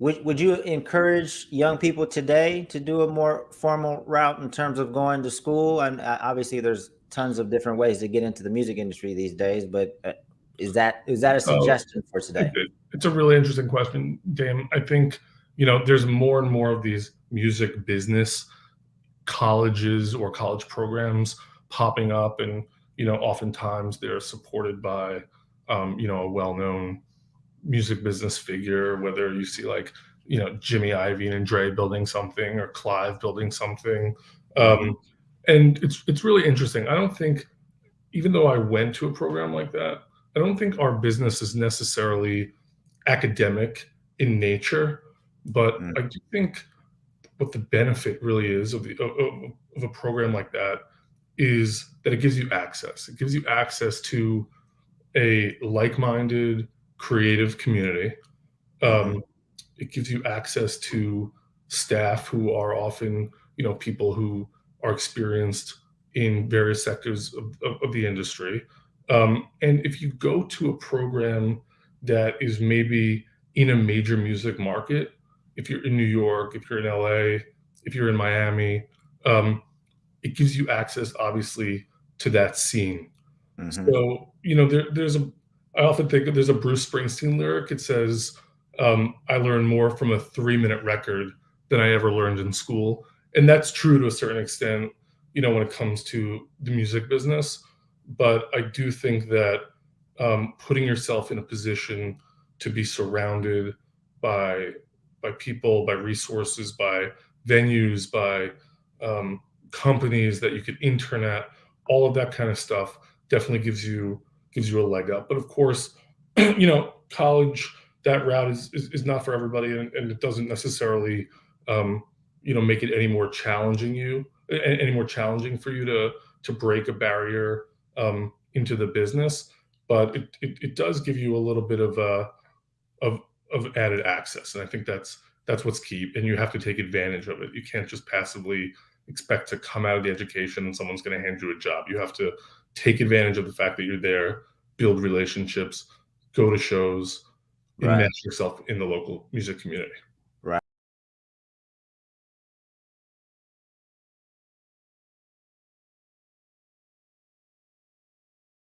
Would would you encourage young people today to do a more formal route in terms of going to school? And uh, obviously, there's tons of different ways to get into the music industry these days. But uh, is that is that a Oh, suggestion for today? it's a really interesting question, Dame. I think you know there's more and more of these music business colleges or college programs popping up, and you know oftentimes they're supported by um, you know a well-known music business figure. Whether you see like you know Jimmy Iovine and Dre building something, or Clive building something, um, and it's it's really interesting. I don't think even though I went to a program like that, I don't think our business is necessarily academic in nature, but I do think what the benefit really is of, the, of, of a program like that is that it gives you access. It gives you access to a like-minded creative community. Um, it gives you access to staff who are often, you know, people who are experienced in various sectors of, of, of the industry. Um, and if you go to a program that is maybe in a major music market, if you're in New York, if you're in LA, if you're in Miami, um, it gives you access, obviously, to that scene. hmm So, you know, there, there's a, I often think there's a Bruce Springsteen lyric. It says, um, I learned more from a three minute record than I ever learned in school. And that's true to a certain extent, you know, when it comes to the music business. But I do think that um, putting yourself in a position to be surrounded by by people, by resources, by venues, by um, companies that you could intern at, all of that kind of stuff definitely gives you gives you a leg up. But of course, you know, college that route is is, is not for everybody, and, and it doesn't necessarily um, you know make it any more challenging you any more challenging for you to to break a barrier um, into the business. But it, it, it does give you a little bit of a of of added access, and I think that's that's what's key. And you have to take advantage of it. You can't just passively expect to come out of the education and someone's going to hand you a job. You have to take advantage of the fact that you're there, build relationships, go to shows, Right. enmesh yourself in the local music community.